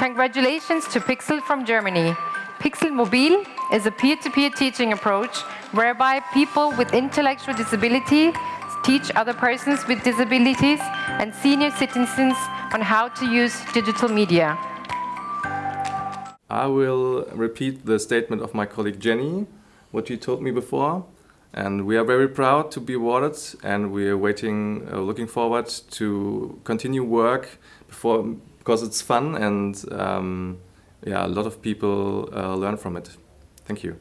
Congratulations to PIKSL from Germany. PIKSL Mobil is a peer-to-peer -peer teaching approach whereby people with intellectual disability teach other persons with disabilities and senior citizens on how to use digital media. I will repeat the statement of my colleague Jenny, what you told me before. And we are very proud to be awarded and we are waiting, uh, looking forward to continue work before, because it's fun and um, yeah, a lot of people uh, learn from it. Thank you.